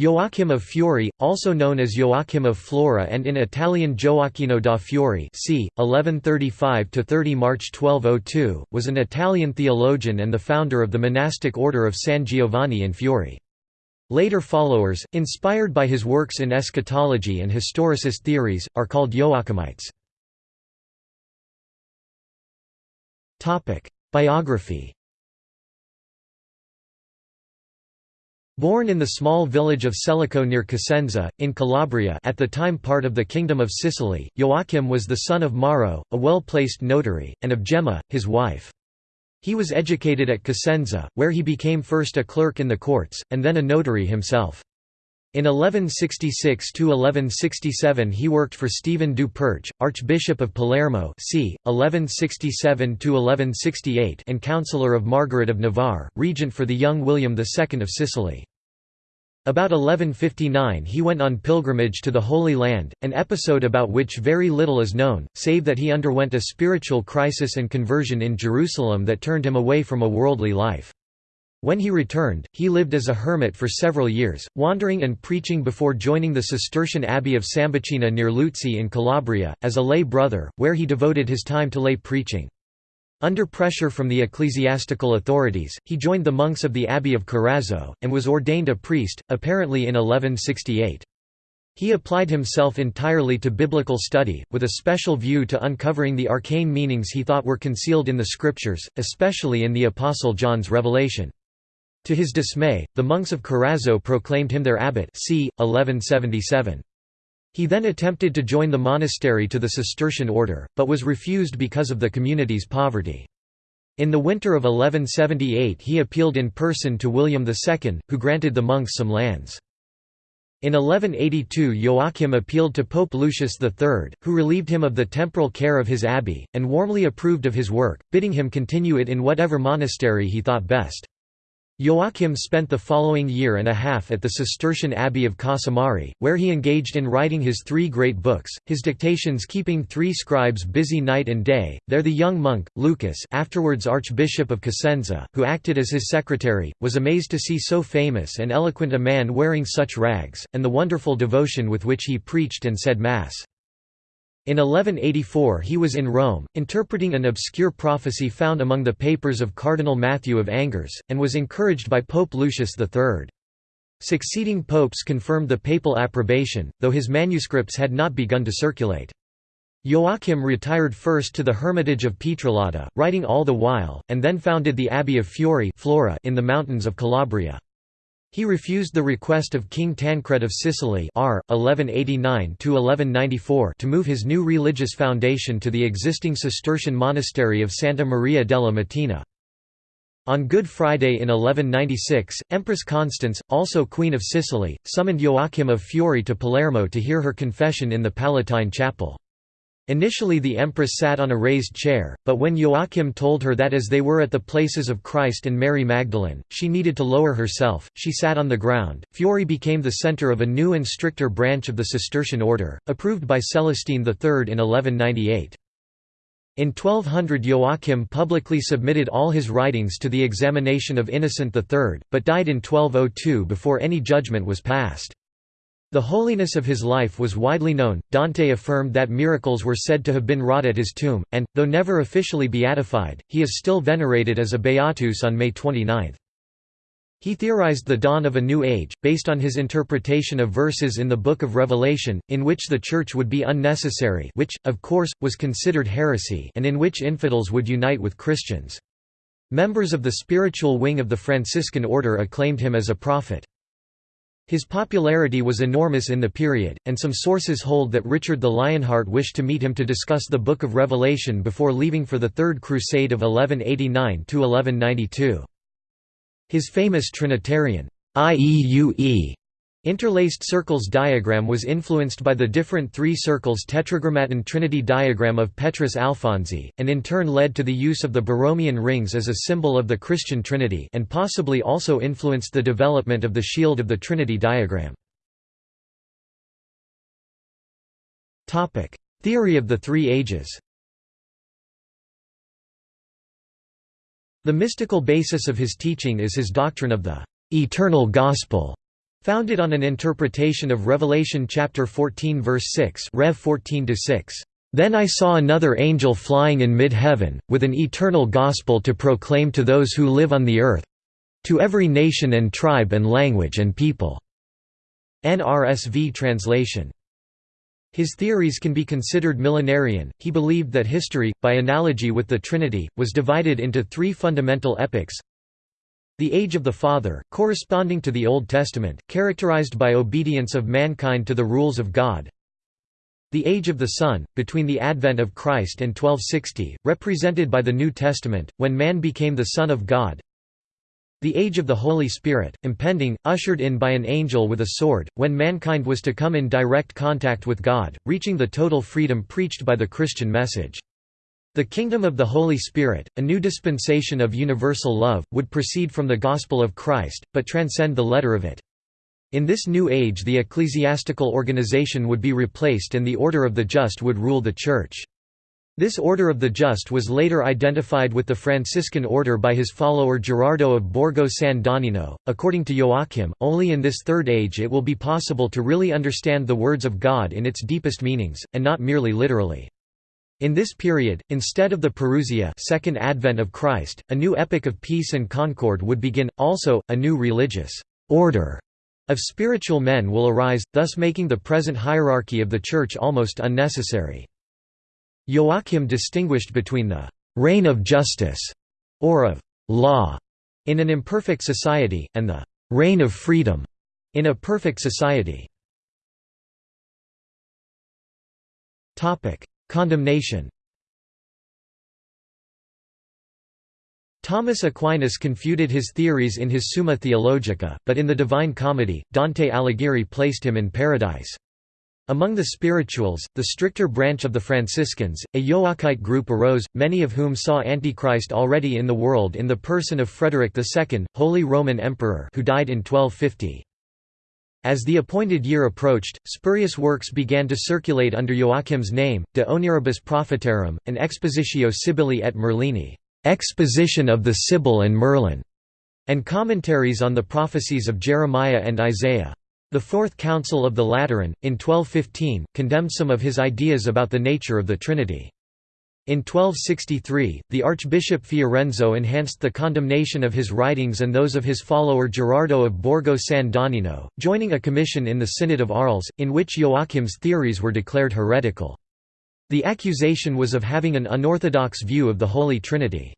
Joachim of Fiore, also known as Joachim of Flora and in Italian Gioacchino da Fiore c. 1135–30 March 1202, was an Italian theologian and the founder of the monastic order of San Giovanni in Fiore. Later followers, inspired by his works in eschatology and historicist theories, are called Joachimites. Biography Born in the small village of Celico near Cosenza, in Calabria at the time part of the Kingdom of Sicily, Joachim was the son of Mauro, a well-placed notary, and of Gemma, his wife. He was educated at Cosenza, where he became first a clerk in the courts, and then a notary himself. In 1166–1167 he worked for Stephen du Perche, Archbishop of Palermo c. 1167–1168 and councillor of Margaret of Navarre, regent for the young William II of Sicily. About 1159 he went on pilgrimage to the Holy Land, an episode about which very little is known, save that he underwent a spiritual crisis and conversion in Jerusalem that turned him away from a worldly life. When he returned, he lived as a hermit for several years, wandering and preaching before joining the Cistercian abbey of Sambucina near Luzzi in Calabria, as a lay brother, where he devoted his time to lay preaching. Under pressure from the ecclesiastical authorities, he joined the monks of the Abbey of Corazzo, and was ordained a priest, apparently in 1168. He applied himself entirely to biblical study, with a special view to uncovering the arcane meanings he thought were concealed in the scriptures, especially in the Apostle John's revelation. To his dismay, the monks of Corazzo proclaimed him their abbot c. 1177. He then attempted to join the monastery to the Cistercian order, but was refused because of the community's poverty. In the winter of 1178 he appealed in person to William II, who granted the monks some lands. In 1182 Joachim appealed to Pope Lucius III, who relieved him of the temporal care of his abbey, and warmly approved of his work, bidding him continue it in whatever monastery he thought best. Joachim spent the following year and a half at the Cistercian Abbey of Casamari, where he engaged in writing his three great books, his dictations keeping three scribes busy night and day. There the young monk, Lucas afterwards Archbishop of Cosenza, who acted as his secretary, was amazed to see so famous and eloquent a man wearing such rags, and the wonderful devotion with which he preached and said Mass. In 1184 he was in Rome, interpreting an obscure prophecy found among the papers of Cardinal Matthew of Angers, and was encouraged by Pope Lucius III. Succeeding popes confirmed the papal approbation, though his manuscripts had not begun to circulate. Joachim retired first to the hermitage of Pietralata, writing all the while, and then founded the Abbey of Fiore Flora in the mountains of Calabria. He refused the request of King Tancred of Sicily R. 1189 to move his new religious foundation to the existing Cistercian monastery of Santa Maria della Mattina. On Good Friday in 1196, Empress Constance, also Queen of Sicily, summoned Joachim of Fiore to Palermo to hear her confession in the Palatine Chapel. Initially the empress sat on a raised chair, but when Joachim told her that as they were at the places of Christ and Mary Magdalene, she needed to lower herself, she sat on the ground. Fiore became the center of a new and stricter branch of the Cistercian order, approved by Celestine III in 1198. In 1200 Joachim publicly submitted all his writings to the examination of Innocent III, but died in 1202 before any judgment was passed. The holiness of his life was widely known. Dante affirmed that miracles were said to have been wrought at his tomb, and, though never officially beatified, he is still venerated as a beatus on May 29. He theorized the dawn of a new age, based on his interpretation of verses in the Book of Revelation, in which the Church would be unnecessary which, of course, was considered heresy and in which infidels would unite with Christians. Members of the spiritual wing of the Franciscan order acclaimed him as a prophet. His popularity was enormous in the period, and some sources hold that Richard the Lionheart wished to meet him to discuss the Book of Revelation before leaving for the Third Crusade of 1189–1192. His famous Trinitarian IEUE Interlaced circles diagram was influenced by the different three circles tetragrammaton trinity diagram of Petrus Alfonsi, and in turn led to the use of the Borromean rings as a symbol of the Christian Trinity and possibly also influenced the development of the shield of the Trinity diagram. Theory of the Three Ages The mystical basis of his teaching is his doctrine of the «eternal gospel», Founded on an interpretation of Revelation chapter 14 verse 6 Rev 14 6. Then I saw another angel flying in mid-heaven, with an eternal gospel to proclaim to those who live on the earth, to every nation and tribe and language and people." NRSV translation. His theories can be considered millenarian. He believed that history, by analogy with the Trinity, was divided into three fundamental epochs the Age of the Father, corresponding to the Old Testament, characterized by obedience of mankind to the rules of God. The Age of the Son, between the advent of Christ and 1260, represented by the New Testament, when man became the Son of God. The Age of the Holy Spirit, impending, ushered in by an angel with a sword, when mankind was to come in direct contact with God, reaching the total freedom preached by the Christian message. The kingdom of the Holy Spirit, a new dispensation of universal love, would proceed from the gospel of Christ, but transcend the letter of it. In this new age the ecclesiastical organization would be replaced and the order of the just would rule the Church. This order of the just was later identified with the Franciscan order by his follower Gerardo of Borgo San Donnino. According to Joachim, only in this third age it will be possible to really understand the words of God in its deepest meanings, and not merely literally. In this period, instead of the Parousia second advent of Christ, a new epoch of peace and concord would begin, also, a new religious «order» of spiritual men will arise, thus making the present hierarchy of the Church almost unnecessary. Joachim distinguished between the «reign of justice» or of «law» in an imperfect society, and the «reign of freedom» in a perfect society. Condemnation Thomas Aquinas confuted his theories in his Summa Theologica, but in the Divine Comedy, Dante Alighieri placed him in paradise. Among the spirituals, the stricter branch of the Franciscans, a Joachite group arose, many of whom saw Antichrist already in the world in the person of Frederick II, Holy Roman Emperor who died in 1250. As the appointed year approached, spurious works began to circulate under Joachim's name, De Oneribus Prophetarum, an Expositio Sibyllae et Merlini exposition of the Sibyl and Merlin", and commentaries on the prophecies of Jeremiah and Isaiah. The Fourth Council of the Lateran, in 1215, condemned some of his ideas about the nature of the Trinity. In 1263, the Archbishop Fiorenzo enhanced the condemnation of his writings and those of his follower Gerardo of Borgo San Donnino, joining a commission in the Synod of Arles, in which Joachim's theories were declared heretical. The accusation was of having an unorthodox view of the Holy Trinity.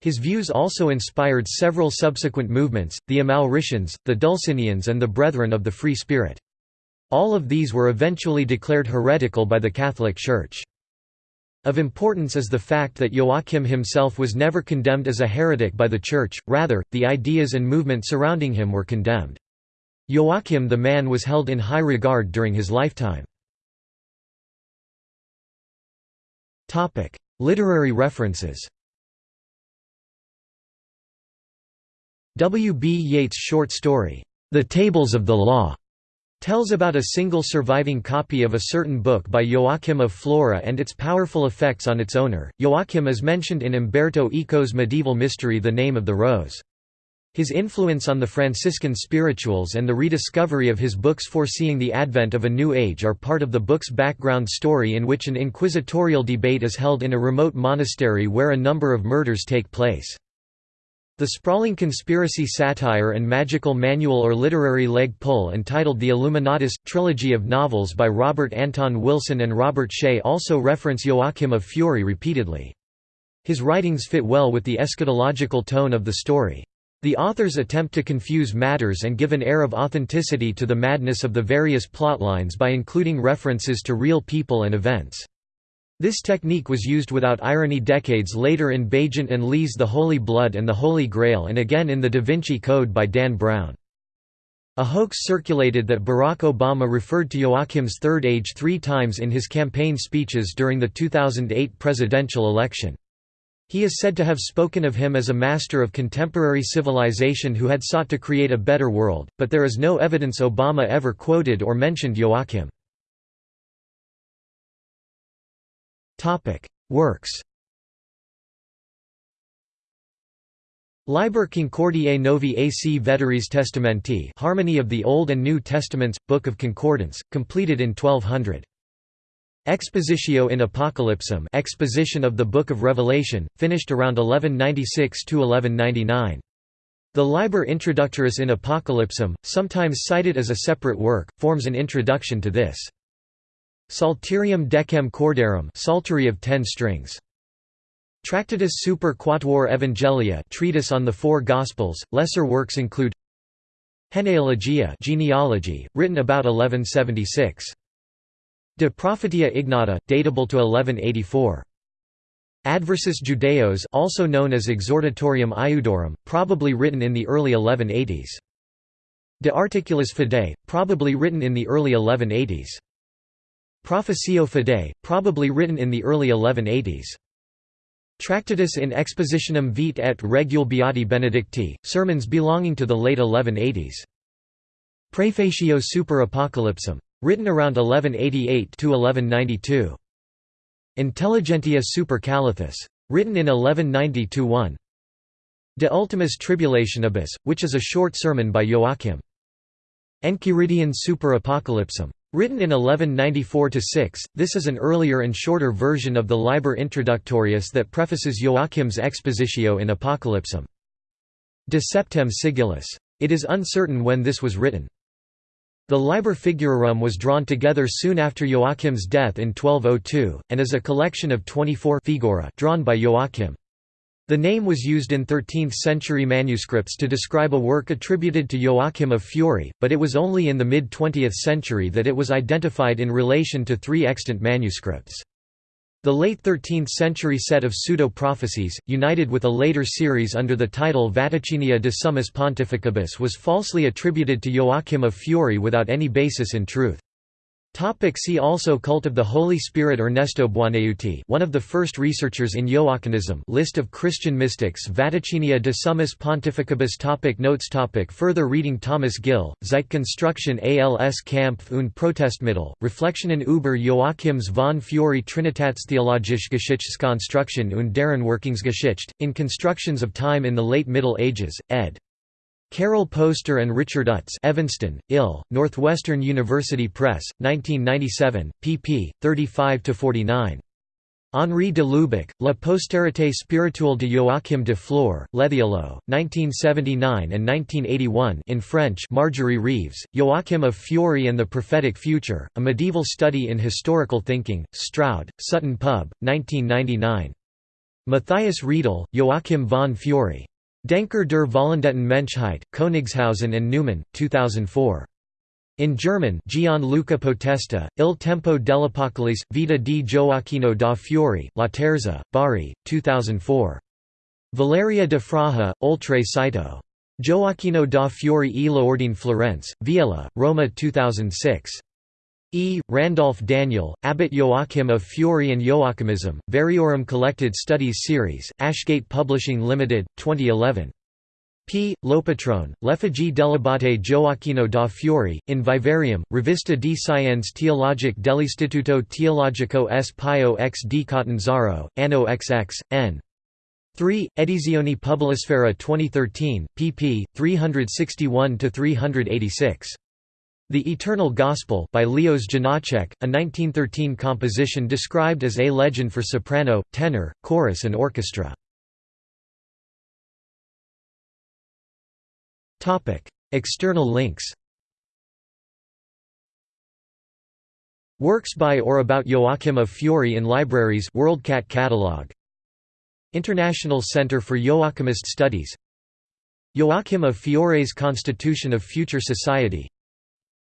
His views also inspired several subsequent movements, the Amalricians, the Dulcinians and the Brethren of the Free Spirit. All of these were eventually declared heretical by the Catholic Church. Of importance is the fact that Joachim himself was never condemned as a heretic by the Church, rather, the ideas and movement surrounding him were condemned. Joachim the man was held in high regard during his lifetime. Literary references W. B. Yeats' short story, The Tables of the Law, tells about a single surviving copy of a certain book by Joachim of Flora and its powerful effects on its owner. Joachim is mentioned in Umberto Eco's medieval mystery The Name of the Rose. His influence on the Franciscan spirituals and the rediscovery of his books foreseeing the advent of a new age are part of the book's background story in which an inquisitorial debate is held in a remote monastery where a number of murders take place. The sprawling conspiracy satire and magical manual or literary leg pull entitled The Illuminatus, trilogy of novels by Robert Anton Wilson and Robert Shea also reference Joachim of Fiore repeatedly. His writings fit well with the eschatological tone of the story. The authors attempt to confuse matters and give an air of authenticity to the madness of the various plotlines by including references to real people and events. This technique was used without irony decades later in Baigent and Leigh's The Holy Blood and the Holy Grail and again in The Da Vinci Code by Dan Brown. A hoax circulated that Barack Obama referred to Joachim's third age three times in his campaign speeches during the 2008 presidential election. He is said to have spoken of him as a master of contemporary civilization who had sought to create a better world, but there is no evidence Obama ever quoted or mentioned Joachim. Works Liber Concordiae Novi AC Veteris Testamenti Harmony of the Old and New Testaments, Book of Concordance, completed in 1200. Expositio in Apocalypsim Exposition of the Book of Revelation, finished around 1196–1199. The Liber Introductorius in Apocalypsim, sometimes cited as a separate work, forms an introduction to this. Psalterium decem cordarum Psaltery of ten strings. Tractatus super quatuor evangelia treatise on the four Gospels. Lesser works include Genealogia genealogy, written about 1176. De Prophetia Ignota, datable to 1184. Adversus Judaeos also known as Exhortatorium Iudeorum, probably written in the early 1180s. De Articulis Fidei, probably written in the early 1180s. Professio Fidei, probably written in the early 1180s. Tractatus in Expositionem Vitae et Regule Beati Benedicti, sermons belonging to the late 1180s. Prefatio super Apocalypsim. Written around 1188–1192. Intelligentia super Calathis. Written in 1190–1. De Ultimis Tribulationibus, which is a short sermon by Joachim. Enchiridion super Apocalypsim. Written in 1194–6, this is an earlier and shorter version of the Liber Introductorius that prefaces Joachim's Expositio in Apocalypsim. De Septem Sigillis. It is uncertain when this was written. The Liber Figurarum was drawn together soon after Joachim's death in 1202, and is a collection of 24 figura drawn by Joachim. The name was used in 13th-century manuscripts to describe a work attributed to Joachim of Fiore, but it was only in the mid-20th century that it was identified in relation to three extant manuscripts. The late 13th-century set of pseudo-prophecies, united with a later series under the title Vaticinia de Summis Pontificibus was falsely attributed to Joachim of Fiore without any basis in truth. Topic see also Cult of the Holy Spirit Ernesto Buonaiuti one of the first researchers in Joachimism List of Christian mystics Vaticinia de Summis Pontificibus topic Notes topic Further reading Thomas Gill, Zeitkonstruktion als Kampf und Protestmittel, Reflexionen über Joachims von Fiore Trinitätstheologische Geschichtskonstruktion und deren Wirkungsgeschichte, in Constructions of Time in the Late Middle Ages, ed. Carol Poster and Richard Utz Evanston, Ill, Northwestern University Press, 1997, pp. 35–49. Henri de Lubac, La postérité spirituelle de Joachim de Flore, Lethielleux, 1979 and 1981 in French Marjorie Reeves, Joachim of Fiore and the Prophetic Future, A Medieval Study in Historical Thinking, Stroud, Sutton Pub, 1999. Matthias Riedel, Joachim von Fiore. Denker der Vollendeten Menschheit, Königshausen and Neumann, 2004. In German Gianluca Potesta, Il tempo dell'Apocalisse, Vita di Gioacchino da Fiore, Laterza, Bari, 2004. Valeria de Fraja, Oltre Cîteaux. Gioacchino da Fiore e l'Ordine Florense, Viella, Roma 2006. E. Randolph Daniel, Abbot Joachim of Fiore and Joachimism, Variorum Collected Studies Series, Ashgate Publishing Limited, 2011. P. Lopetrone, L'effigie dell'Abate Gioacchino da Fiore, in Vivarium, Rivista di Scienze Teologiche dell'Istituto Teologico S. Pio X di Catanzaro, Anno XX, n. 3, Edizioni Publisfera 2013, pp. 361–386. The Eternal Gospel by Leos Janáček, a 1913 composition described as a legend for soprano, tenor, chorus and orchestra. External links. Works by or about Joachim of Fiore in libraries WorldCat catalog. International Center for Joachimist Studies. Joachim of Fiore's Constitution of Future Society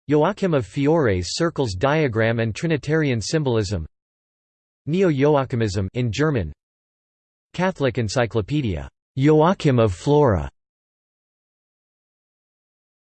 Joachim of Fiore's circles diagram and Trinitarian symbolism. Neo-Joachimism in German. Catholic Encyclopedia. Joachim of Flora